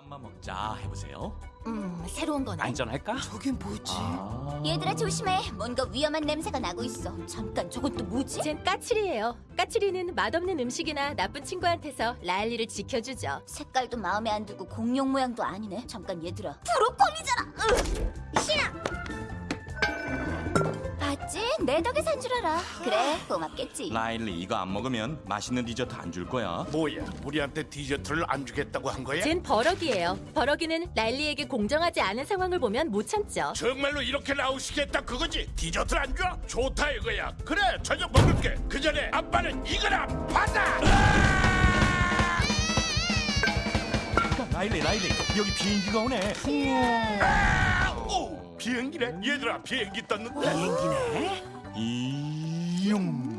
맘만 먹자 해보세요. 음, 새로운 거네. 안전할까? 저게 뭐지? 아... 얘들아 조심해. 뭔가 위험한 냄새가 나고 있어. 잠깐, 저건 또 뭐지? 쟨 까칠이에요. 까칠이는 맛없는 음식이나 나쁜 친구한테서 라일리를 지켜주죠. 색깔도 마음에 안 들고 공룡 모양도 아니네. 잠깐 얘들아. 브로콜리잖아. 으, 싫어. 내 덕에 산 줄 알아. 그래, 고맙겠지. 라일리 이거 안 먹으면 맛있는 디저트 안 줄 거야. 뭐야 우리한테 디저트를 안 주겠다고 한 거야? 쟨 버럭이에요. 버럭이는 라일리에게 공정하지 않은 상황을 보면 못 참죠. 정말로 이렇게 나오시겠다 그거지? 디저트를 안 줘? 좋다 이거야 그래 저녁 먹을게 그 전에 아빠는 이거나 받아 라일리 라일리 여기 비행기가 오네. 아! 오 비행기네 얘들아 비행기 떴는데 이 용.